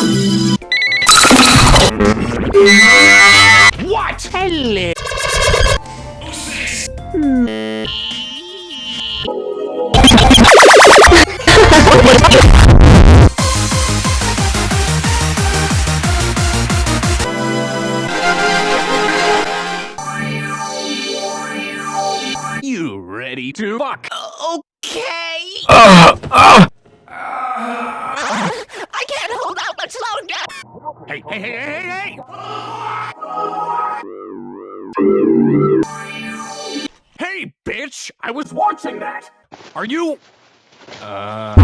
What? Hello. You ready to fuck? Okay. Uh, uh. Hey, hey, hey, hey, hey, hey! Hey, bitch! I was watching that! Are you... Uh...